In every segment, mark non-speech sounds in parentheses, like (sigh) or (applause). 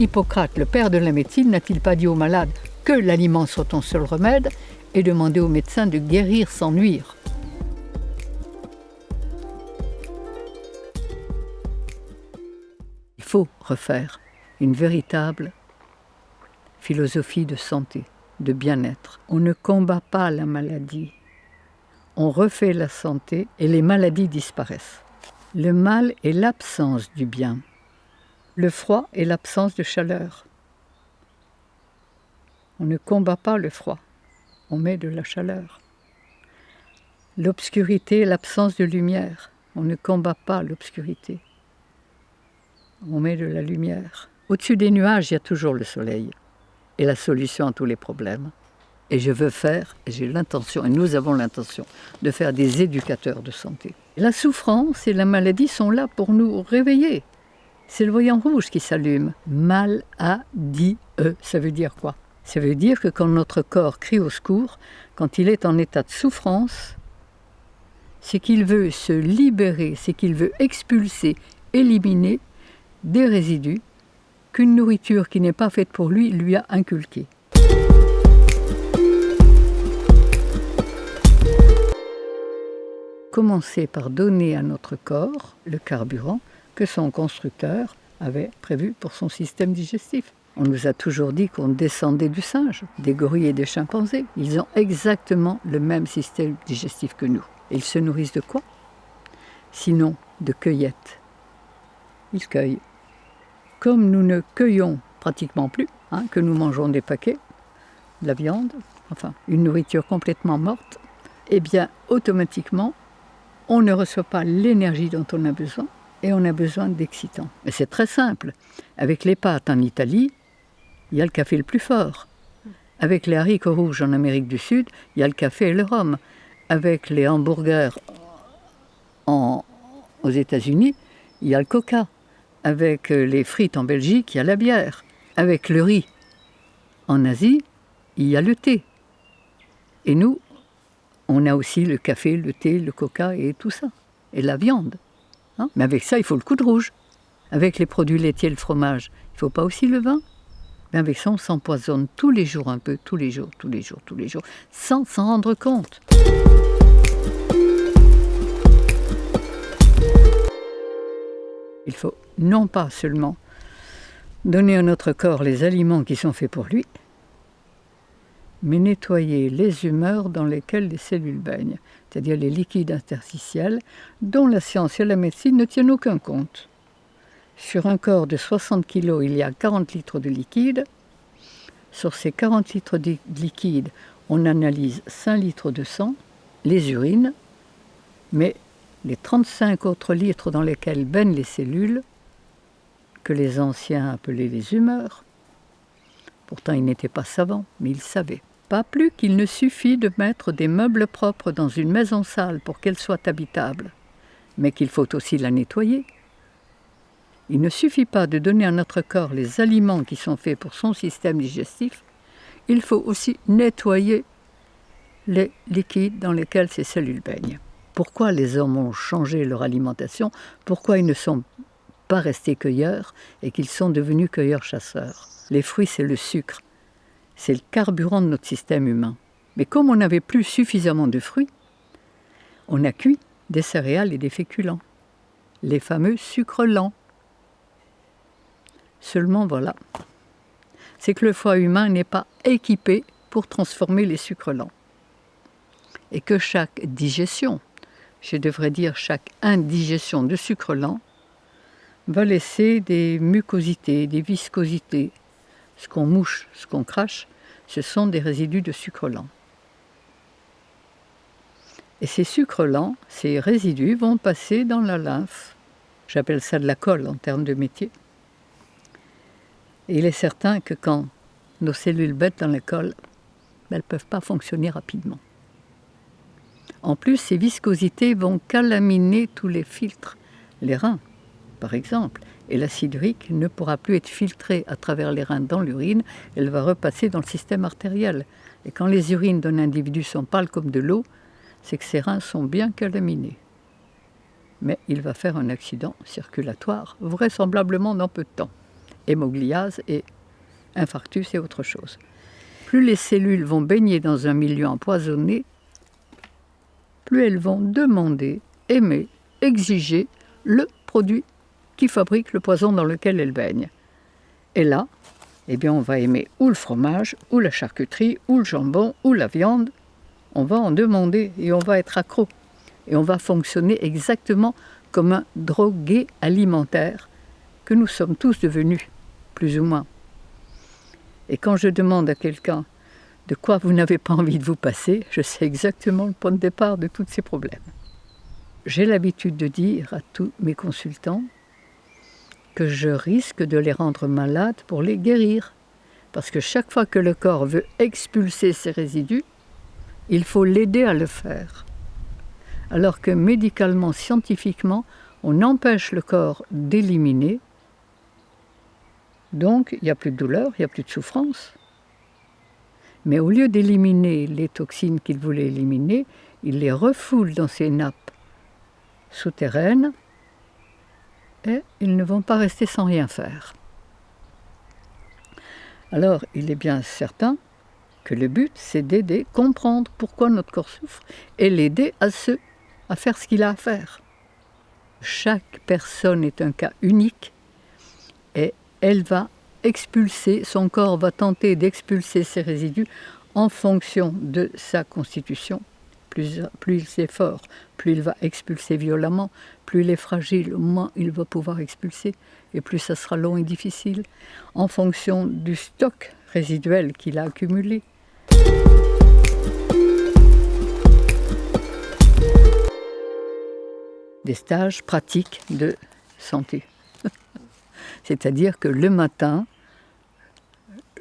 Hippocrate, le père de la médecine, n'a-t-il pas dit aux malades que l'aliment soit ton seul remède et demandé aux médecins de guérir sans nuire? Il faut refaire une véritable philosophie de santé, de bien-être. On ne combat pas la maladie, on refait la santé et les maladies disparaissent. Le mal est l'absence du bien. Le froid est l'absence de chaleur. On ne combat pas le froid, on met de la chaleur. L'obscurité est l'absence de lumière. On ne combat pas l'obscurité. On met de la lumière. Au-dessus des nuages, il y a toujours le soleil et la solution à tous les problèmes. Et je veux faire, et j'ai l'intention, et nous avons l'intention, de faire des éducateurs de santé. La souffrance et la maladie sont là pour nous réveiller. C'est le voyant rouge qui s'allume. Maladie, ça veut dire quoi? Ça veut dire que quand notre corps crie au secours, quand il est en état de souffrance, c'est qu'il veut se libérer, c'est qu'il veut expulser, éliminer des résidus qu'une nourriture qui n'est pas faite pour lui lui a inculqués. commencer par donner à notre corps le carburant que son constructeur avait prévu pour son système digestif. On nous a toujours dit qu'on descendait du singe, des gorilles et des chimpanzés. Ils ont exactement le même système digestif que nous. Ils se nourrissent de quoi? Sinon de cueillettes. Ils cueillent. Comme nous ne cueillons pratiquement plus, hein, que nous mangeons des paquets, de la viande, enfin une nourriture complètement morte, eh bien automatiquement on ne reçoit pas l'énergie dont on a besoin et on a besoin d'excitants. Mais c'est très simple. Avec les pâtes en Italie, il y a le café le plus fort. Avec les haricots rouges en Amérique du Sud, il y a le café et le rhum. Avec les hamburgers aux États-Unis, il y a le coca. Avec les frites en Belgique, il y a la bière. Avec le riz en Asie, il y a le thé. Et nous, on a aussi le café, le thé, le coca et tout ça. Et la viande. Hein? Mais avec ça, il faut le coup de rouge. Avec les produits laitiers le fromage, il ne faut pas aussi le vin. Mais avec ça, on s'empoisonne tous les jours un peu, tous les jours, tous les jours, tous les jours, sans s'en rendre compte. Il faut non pas seulement donner à notre corps les aliments qui sont faits pour lui, mais nettoyer les humeurs dans lesquelles les cellules baignent, c'est-à-dire les liquides interstitiels, dont la science et la médecine ne tiennent aucun compte. Sur un corps de 60 kg, il y a 40 litres de liquide. Sur ces 40 litres de liquide, on analyse 5 litres de sang, les urines, mais les 35 autres litres dans lesquels baignent les cellules, que les anciens appelaient les humeurs, pourtant ils n'étaient pas savants, mais ils savaient. Pas plus qu'il ne suffit de mettre des meubles propres dans une maison sale pour qu'elle soit habitable, mais qu'il faut aussi la nettoyer. Il ne suffit pas de donner à notre corps les aliments qui sont faits pour son système digestif, il faut aussi nettoyer les liquides dans lesquels ces cellules baignent. Pourquoi les hommes ont changé leur alimentation? Pourquoi ils ne sont pas restés cueilleurs et qu'ils sont devenus cueilleurs-chasseurs? Les fruits, c'est le sucre c'est le carburant de notre système humain. Mais comme on n'avait plus suffisamment de fruits, on a cuit des céréales et des féculents, les fameux sucres lents. Seulement voilà, c'est que le foie humain n'est pas équipé pour transformer les sucres lents. Et que chaque digestion, je devrais dire chaque indigestion de sucre lent, va laisser des mucosités, des viscosités, ce qu'on mouche, ce qu'on crache, ce sont des résidus de sucre lent. Et ces sucres lents, ces résidus vont passer dans la lymphe. J'appelle ça de la colle en termes de métier. Et il est certain que quand nos cellules bêtent dans la colle, elles ne peuvent pas fonctionner rapidement. En plus, ces viscosités vont calaminer tous les filtres, les reins par exemple, et l'acide urique ne pourra plus être filtré à travers les reins dans l'urine, elle va repasser dans le système artériel. Et quand les urines d'un individu sont pâles comme de l'eau, c'est que ses reins sont bien calaminés. Mais il va faire un accident circulatoire, vraisemblablement dans peu de temps. hémogliase et infarctus et autre chose. Plus les cellules vont baigner dans un milieu empoisonné, plus elles vont demander, aimer, exiger le produit qui fabrique le poison dans lequel elles baignent. Et là, eh bien, on va aimer ou le fromage, ou la charcuterie, ou le jambon, ou la viande. On va en demander et on va être accro. Et on va fonctionner exactement comme un drogué alimentaire que nous sommes tous devenus, plus ou moins. Et quand je demande à quelqu'un de quoi vous n'avez pas envie de vous passer, je sais exactement le point de départ de tous ces problèmes. J'ai l'habitude de dire à tous mes consultants que je risque de les rendre malades pour les guérir. Parce que chaque fois que le corps veut expulser ses résidus, il faut l'aider à le faire. Alors que médicalement, scientifiquement, on empêche le corps d'éliminer. Donc, il n'y a plus de douleur, il n'y a plus de souffrance. Mais au lieu d'éliminer les toxines qu'il voulait éliminer, il les refoule dans ses nappes souterraines et ils ne vont pas rester sans rien faire. Alors, il est bien certain que le but, c'est d'aider, comprendre pourquoi notre corps souffre et l'aider à, se, à faire ce qu'il a à faire. Chaque personne est un cas unique et elle va expulser, son corps va tenter d'expulser ses résidus en fonction de sa constitution plus, plus c'est fort, plus il va expulser violemment, plus il est fragile, moins il va pouvoir expulser, et plus ça sera long et difficile, en fonction du stock résiduel qu'il a accumulé. Des stages pratiques de santé. (laughs) C'est-à-dire que le matin,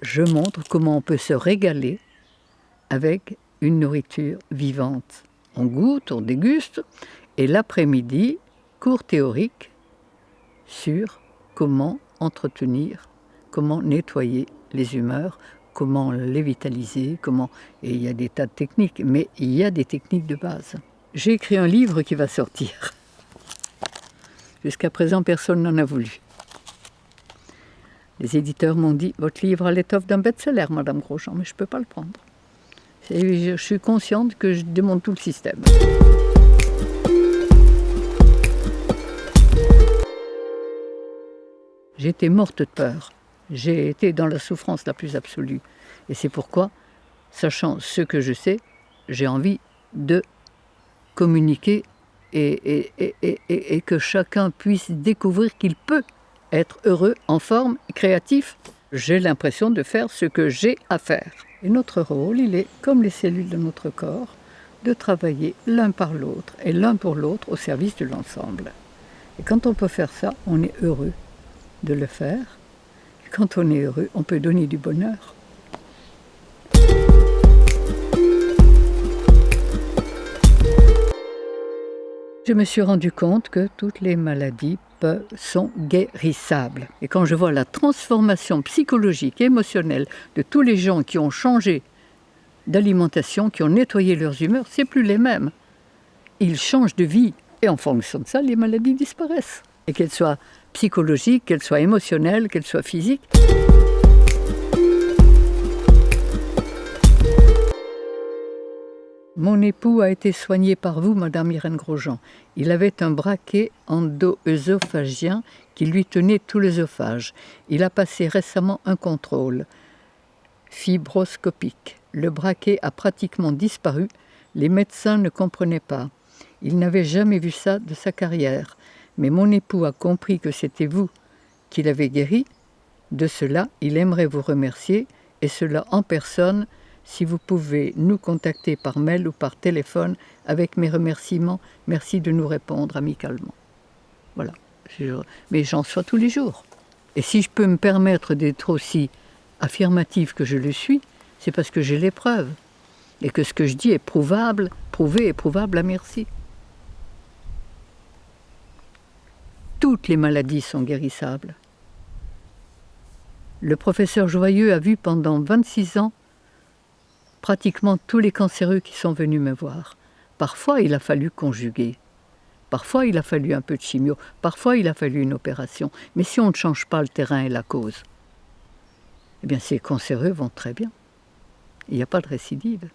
je montre comment on peut se régaler avec une nourriture vivante. On goûte, on déguste, et l'après-midi, cours théorique sur comment entretenir, comment nettoyer les humeurs, comment les vitaliser, comment... Et il y a des tas de techniques, mais il y a des techniques de base. J'ai écrit un livre qui va sortir. Jusqu'à présent, personne n'en a voulu. Les éditeurs m'ont dit, votre livre a l'étoffe d'un best-seller, Madame Grosjean, mais je ne peux pas le prendre. Je suis consciente que je démonte tout le système. J'étais morte de peur. J'ai été dans la souffrance la plus absolue. Et c'est pourquoi, sachant ce que je sais, j'ai envie de communiquer et, et, que chacun puisse découvrir qu'il peut être heureux, en forme, créatif. J'ai l'impression de faire ce que j'ai à faire. Et notre rôle, il est, comme les cellules de notre corps, de travailler l'un par l'autre et l'un pour l'autre au service de l'ensemble. Et quand on peut faire ça, on est heureux de le faire. Et quand on est heureux, on peut donner du bonheur. Je me suis rendu compte que toutes les maladies sont guérissables. Et quand je vois la transformation psychologique, émotionnelle de tous les gens qui ont changé d'alimentation, qui ont nettoyé leurs humeurs, c'est plus les mêmes. Ils changent de vie et en fonction de ça, les maladies disparaissent. Et qu'elles soient psychologiques, qu'elles soient émotionnelles, qu'elles soient physiques. Mon époux a été soigné par vous, Madame Irène Grosjean. Il avait un braquet endo-œsophagien qui lui tenait tout l'œsophage. Il a passé récemment un contrôle fibroscopique. Le braquet a pratiquement disparu. Les médecins ne comprenaient pas. Il n'avait jamais vu ça de sa carrière. Mais mon époux a compris que c'était vous qui l'avez guéri. De cela, il aimerait vous remercier, et cela en personne, si vous pouvez nous contacter par mail ou par téléphone avec mes remerciements, merci de nous répondre amicalement. Voilà. Mais j'en sois tous les jours. Et si je peux me permettre d'être aussi affirmative que je le suis, c'est parce que j'ai les preuves. Et que ce que je dis est prouvable, prouvé et prouvable à merci. Toutes les maladies sont guérissables. Le professeur Joyeux a vu pendant 26 ans pratiquement tous les cancéreux qui sont venus me voir. Parfois, il a fallu conjuguer. Parfois, il a fallu un peu de chimio, parfois, il a fallu une opération. Mais si on ne change pas le terrain et la cause, eh bien, ces cancéreux vont très bien. Il n'y a pas de récidive.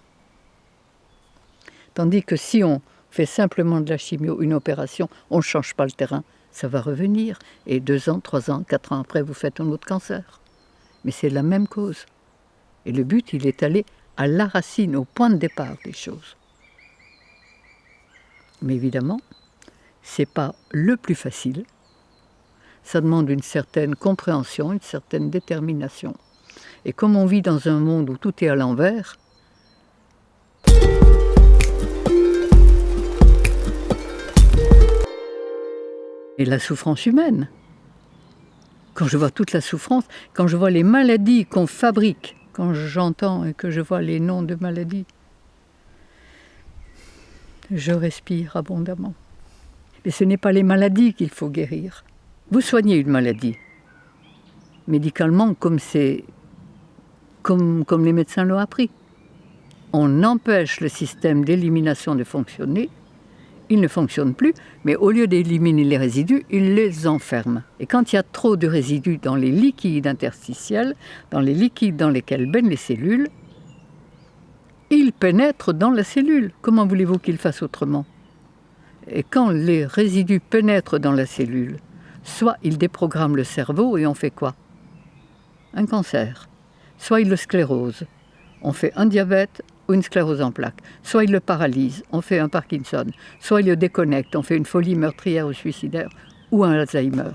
Tandis que si on fait simplement de la chimio, une opération, on ne change pas le terrain, ça va revenir. Et deux ans, trois ans, quatre ans après, vous faites un autre cancer. Mais c'est la même cause. Et le but, il est allé à la racine, au point de départ des choses. Mais évidemment, c'est pas le plus facile. Ça demande une certaine compréhension, une certaine détermination. Et comme on vit dans un monde où tout est à l'envers, et la souffrance humaine. Quand je vois toute la souffrance, quand je vois les maladies qu'on fabrique, quand j'entends et que je vois les noms de maladies, je respire abondamment. Mais ce n'est pas les maladies qu'il faut guérir. Vous soignez une maladie. Médicalement, comme comme les médecins l'ont appris. On empêche le système d'élimination de fonctionner, il ne fonctionne plus, mais au lieu d'éliminer les résidus, il les enferme. Et quand il y a trop de résidus dans les liquides interstitiels, dans les liquides dans lesquels baignent les cellules, il pénètre dans la cellule. Comment voulez-vous qu'il fasse autrement? Et quand les résidus pénètrent dans la cellule, soit il déprogramme le cerveau et on fait quoi? Un cancer. Soit il le sclérose. On fait un diabète ou une sclérose en plaques. Soit il le paralyse, on fait un Parkinson. Soit il le déconnecte, on fait une folie meurtrière ou suicidaire ou un Alzheimer.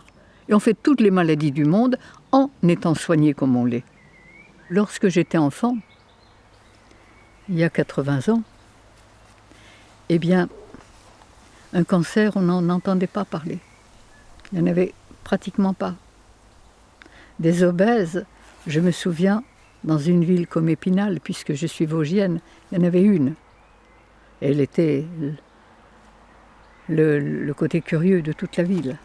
Et on fait toutes les maladies du monde en étant soigné comme on l'est. Lorsque j'étais enfant, il y a 80 ans, eh bien, un cancer, on n'en entendait pas parler. Il n'y en avait pratiquement pas. Des obèses, je me souviens, dans une ville comme Épinal, puisque je suis vosgienne, il y en avait une. Elle était le, le côté curieux de toute la ville.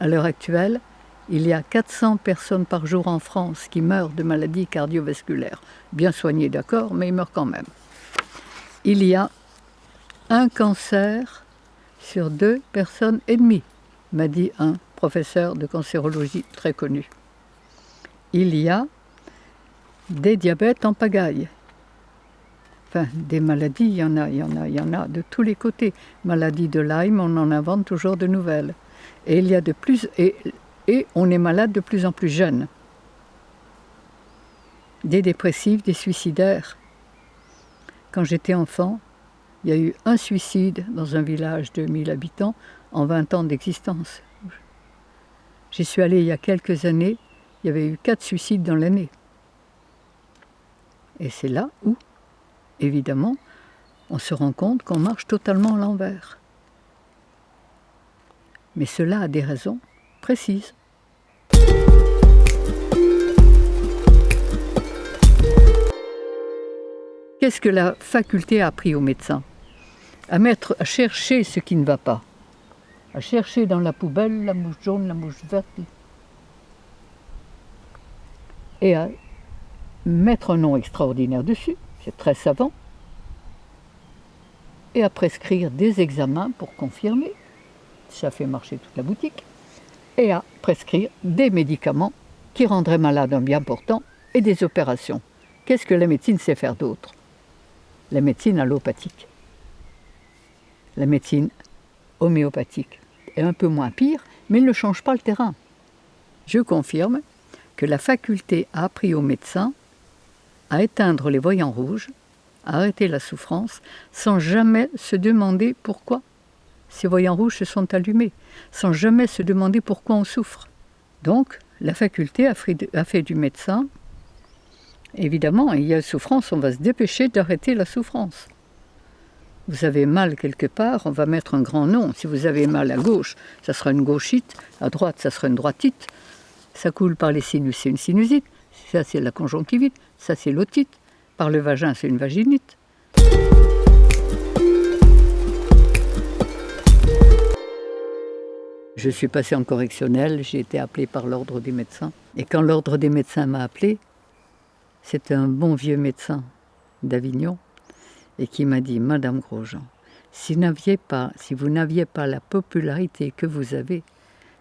À l'heure actuelle, il y a 400 personnes par jour en France qui meurent de maladies cardiovasculaires. Bien soignées, d'accord, mais ils meurent quand même. Il y a un cancer sur deux personnes et demie, m'a dit un professeur de cancérologie très connu. Il y a des diabètes en pagaille. Enfin, des maladies, il y en a, il y en a, il y en a de tous les côtés. Maladie de Lyme, on en invente toujours de nouvelles. Et il y a de plus, et on est malade de plus en plus jeune. Des dépressifs, des suicidaires. Quand j'étais enfant, il y a eu un suicide dans un village de 1000 habitants en 20 ans d'existence. J'y suis allée il y a quelques années, il y avait eu quatre suicides dans l'année. Et c'est là où, évidemment, on se rend compte qu'on marche totalement à l'envers. Mais cela a des raisons précise. Qu'est-ce que la faculté a appris aux médecins à, mettre, à chercher ce qui ne va pas, à chercher dans la poubelle la mouche jaune, la mouche verte, et à mettre un nom extraordinaire dessus, c'est très savant, et à prescrire des examens pour confirmer ça fait marcher toute la boutique, et à prescrire des médicaments qui rendraient malade un bien portant et des opérations. Qu'est-ce que la médecine sait faire d'autre? La médecine allopathique. La médecine homéopathique est un peu moins pire, mais elle ne change pas le terrain. Je confirme que la faculté a appris aux médecins à éteindre les voyants rouges, à arrêter la souffrance, sans jamais se demander pourquoi ces voyants rouges se sont allumés, sans jamais se demander pourquoi on souffre. Donc, la faculté a fait du médecin, évidemment, il y a souffrance, on va se dépêcher d'arrêter la souffrance. Vous avez mal quelque part, on va mettre un grand nom. Si vous avez mal à gauche, ça sera une gauchite, à droite, ça sera une droitite. Ça coule par les sinus, c'est une sinusite. Ça, c'est la conjonctivite. Ça, c'est l'otite. Par le vagin, c'est une vaginite. Je suis passé en correctionnel, j'ai été appelé par l'ordre des médecins. Et quand l'ordre des médecins m'a appelé, c'était un bon vieux médecin d'Avignon et qui m'a dit Madame Grosjean, si vous n'aviez pas la popularité que vous avez,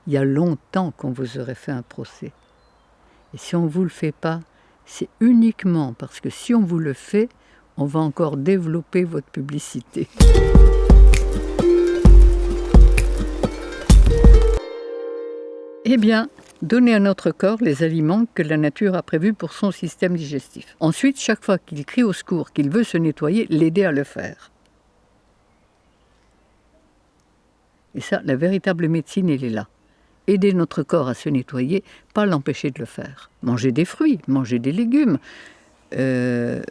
il y a longtemps qu'on vous aurait fait un procès. Et si on ne vous le fait pas, c'est uniquement parce que si on vous le fait, on va encore développer votre publicité. Eh bien, donner à notre corps les aliments que la nature a prévus pour son système digestif. Ensuite, chaque fois qu'il crie au secours, qu'il veut se nettoyer, l'aider à le faire. Et ça, la véritable médecine, elle est là. Aider notre corps à se nettoyer, pas l'empêcher de le faire. Manger des fruits, manger des légumes. Euh,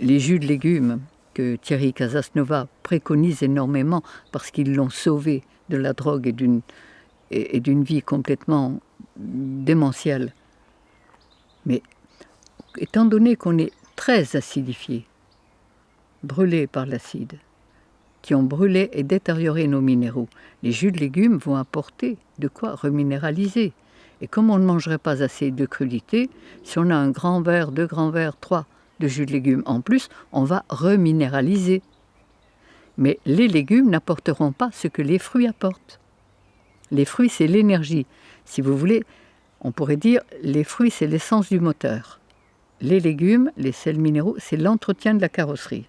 les jus de légumes que Thierry Casasnova préconise énormément parce qu'ils l'ont sauvé de la drogue et d'une et, d'une vie complètement démentielle. Mais étant donné qu'on est très acidifié, brûlé par l'acide, qui ont brûlé et détérioré nos minéraux, les jus de légumes vont apporter de quoi reminéraliser. Et comme on ne mangerait pas assez de crudité, si on a un grand verre, deux grands verres, trois de jus de légumes en plus, on va reminéraliser. Mais les légumes n'apporteront pas ce que les fruits apportent. Les fruits, c'est l'énergie. Si vous voulez, on pourrait dire les fruits, c'est l'essence du moteur. Les légumes, les sels minéraux, c'est l'entretien de la carrosserie.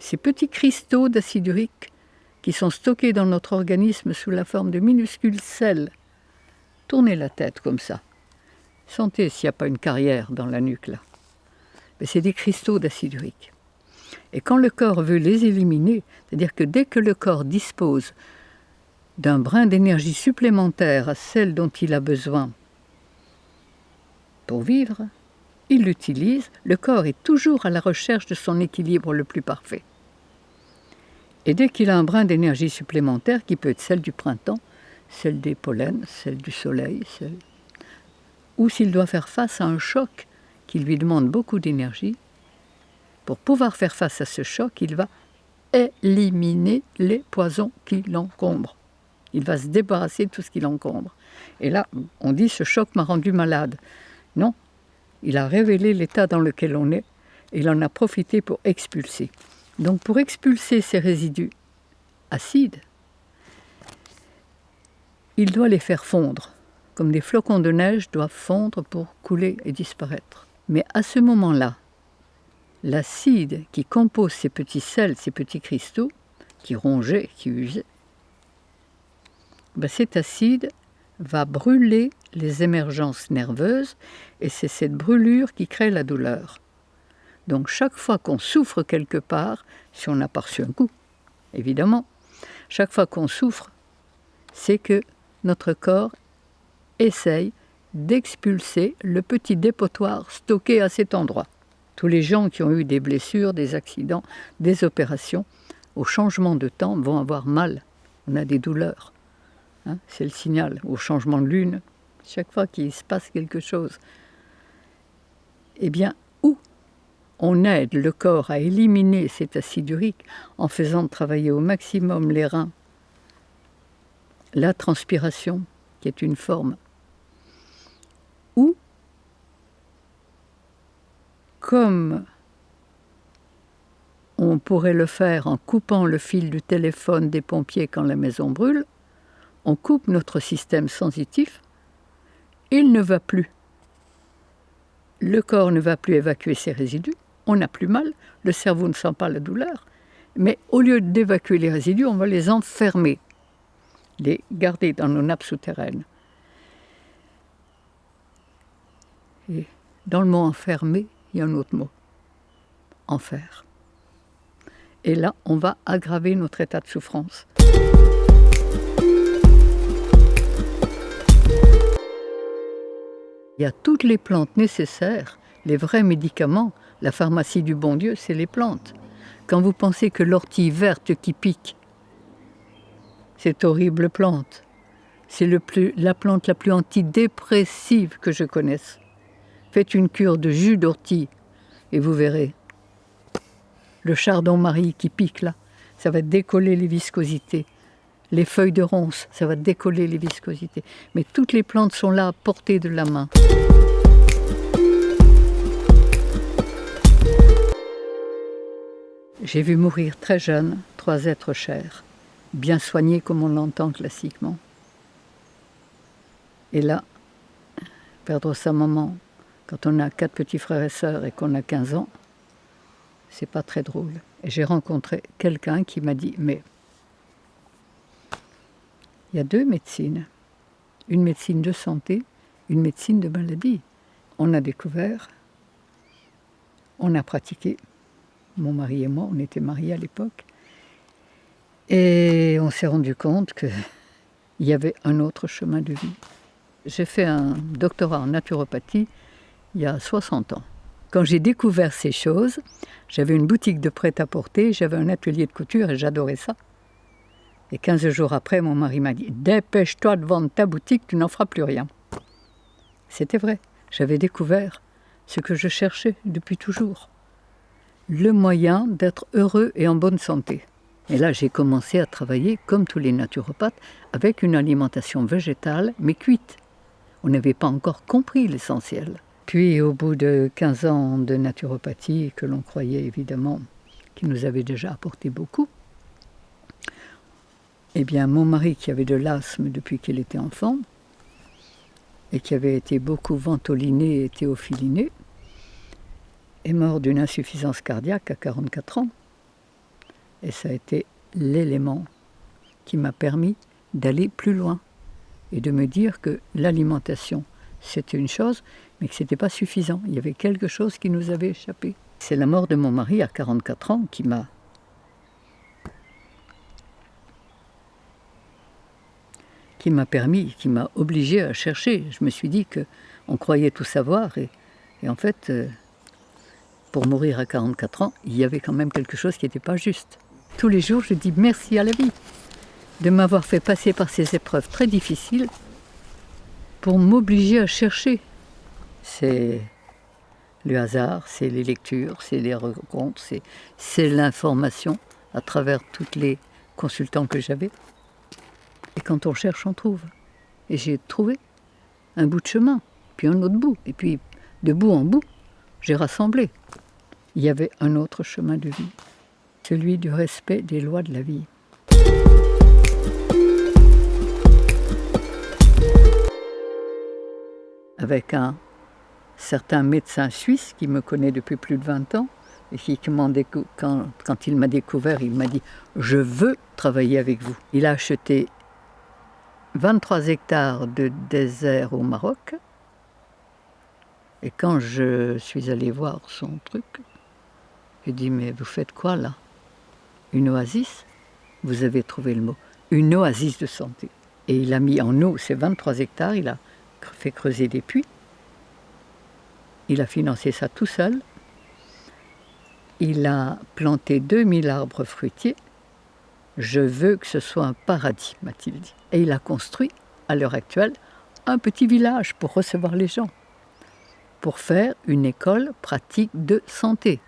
Ces petits cristaux d'acide urique qui sont stockés dans notre organisme sous la forme de minuscules sels. Tournez la tête comme ça. Sentez s'il n'y a pas une carrière dans la nuque là. c'est des cristaux d'acide urique. Et quand le corps veut les éliminer, c'est-à-dire que dès que le corps dispose d'un brin d'énergie supplémentaire à celle dont il a besoin pour vivre, il l'utilise, le corps est toujours à la recherche de son équilibre le plus parfait. Et dès qu'il a un brin d'énergie supplémentaire, qui peut être celle du printemps, celle des pollens, celle du soleil, ou s'il doit faire face à un choc qui lui demande beaucoup d'énergie, pour pouvoir faire face à ce choc, il va éliminer les poisons qui l'encombrent. Il va se débarrasser de tout ce qui l'encombre. Et là, on dit ce choc m'a rendu malade. Non, il a révélé l'état dans lequel on est et il en a profité pour expulser. Donc pour expulser ces résidus acides, il doit les faire fondre, comme des flocons de neige doivent fondre pour couler et disparaître. Mais à ce moment-là, l'acide qui compose ces petits sels, ces petits cristaux, qui rongeaient, qui usaient, ben cet acide va brûler les émergences nerveuses et c'est cette brûlure qui crée la douleur. Donc chaque fois qu'on souffre quelque part, si on a pas reçu un coup, évidemment, chaque fois qu'on souffre, c'est que notre corps essaye d'expulser le petit dépotoir stocké à cet endroit tous les gens qui ont eu des blessures, des accidents, des opérations, au changement de temps, vont avoir mal. On a des douleurs. Hein, c'est le signal. Au changement de lune, chaque fois qu'il se passe quelque chose, eh bien, on aide le corps à éliminer cet acide urique en faisant travailler au maximum les reins, la transpiration, qui est une forme, ou comme on pourrait le faire en coupant le fil du téléphone des pompiers quand la maison brûle, on coupe notre système sensitif, il ne va plus. Le corps ne va plus évacuer ses résidus, on n'a plus mal, le cerveau ne sent pas la douleur, mais au lieu d'évacuer les résidus, on va les enfermer, les garder dans nos nappes souterraines. Et dans le mot enfermé, il y a un autre mot, enfer. Et là, on va aggraver notre état de souffrance. Il y a toutes les plantes nécessaires, les vrais médicaments. La pharmacie du bon Dieu, c'est les plantes. Quand vous pensez que l'ortie verte qui pique, cette horrible plante, c'est la plante la plus antidépressive que je connaisse. Faites une cure de jus d'ortie et vous verrez. Le chardon-marie qui pique là, ça va décoller les viscosités. Les feuilles de ronce, ça va décoller les viscosités. Mais toutes les plantes sont là à portée de la main. J'ai vu mourir très jeune trois êtres chers, bien soignés comme on l'entend classiquement. Et là, perdre sa maman quand on a quatre petits frères et sœurs et qu'on a 15 ans, c'est pas très drôle. Et j'ai rencontré quelqu'un qui m'a dit Mais il y a deux médecines une médecine de santé, une médecine de maladie. On a découvert, on a pratiqué. Mon mari et moi, on était mariés à l'époque. Et on s'est rendu compte qu'il (laughs) y avait un autre chemin de vie. J'ai fait un doctorat en naturopathie il y a 60 ans. Quand j'ai découvert ces choses, j'avais une boutique de prêt-à-porter, j'avais un atelier de couture et j'adorais ça. Et 15 jours après, mon mari m'a dit Dépêche-toi de vendre ta boutique, tu n'en feras plus rien. C'était vrai, j'avais découvert ce que je cherchais depuis toujours le moyen d'être heureux et en bonne santé. Et là, j'ai commencé à travailler, comme tous les naturopathes, avec une alimentation végétale, mais cuite. On n'avait pas encore compris l'essentiel. Puis, au bout de 15 ans de naturopathie, que l'on croyait évidemment qui nous avait déjà apporté beaucoup, eh bien, mon mari, qui avait de l'asthme depuis qu'il était enfant, et qui avait été beaucoup ventoliné et théophiliné, est mort d'une insuffisance cardiaque à 44 ans. Et ça a été l'élément qui m'a permis d'aller plus loin et de me dire que l'alimentation, c'était une chose, mais que ce n'était pas suffisant. Il y avait quelque chose qui nous avait échappé. C'est la mort de mon mari à 44 ans qui m'a qui m'a permis, qui m'a obligé à chercher. Je me suis dit que on croyait tout savoir et, en fait, euh, pour mourir à 44 ans, il y avait quand même quelque chose qui n'était pas juste. Tous les jours, je dis merci à la vie de m'avoir fait passer par ces épreuves très difficiles pour m'obliger à chercher. C'est le hasard, c'est les lectures, c'est les rencontres, c'est l'information à travers tous les consultants que j'avais. Et quand on cherche, on trouve. Et j'ai trouvé un bout de chemin, puis un autre bout. Et puis, de bout en bout, j'ai rassemblé. Il y avait un autre chemin de vie, celui du respect des lois de la vie. Avec un certain médecin suisse qui me connaît depuis plus de 20 ans, et qui, quand, quand il m'a découvert, il m'a dit « Je veux travailler avec vous ». Il a acheté 23 hectares de désert au Maroc. Et quand je suis allé voir son truc, j'ai dit, mais vous faites quoi là? Une oasis? Vous avez trouvé le mot. Une oasis de santé. Et il a mis en eau ces 23 hectares, il a fait creuser des puits. Il a financé ça tout seul. Il a planté 2000 arbres fruitiers je veux que ce soit un paradis, m'a-t-il dit. Et il a construit, à l'heure actuelle, un petit village pour recevoir les gens, pour faire une école pratique de santé.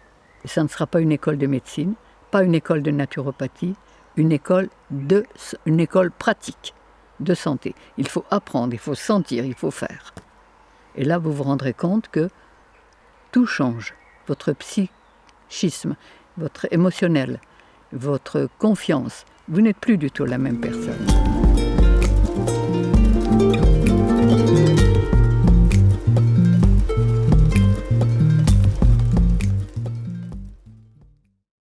Et ça ne sera pas une école de médecine, pas une école de naturopathie, une école, de, une école pratique de santé. Il faut apprendre, il faut sentir, il faut faire. Et là, vous vous rendrez compte que tout change. Votre psychisme, votre émotionnel, votre confiance. Vous n'êtes plus du tout la même personne.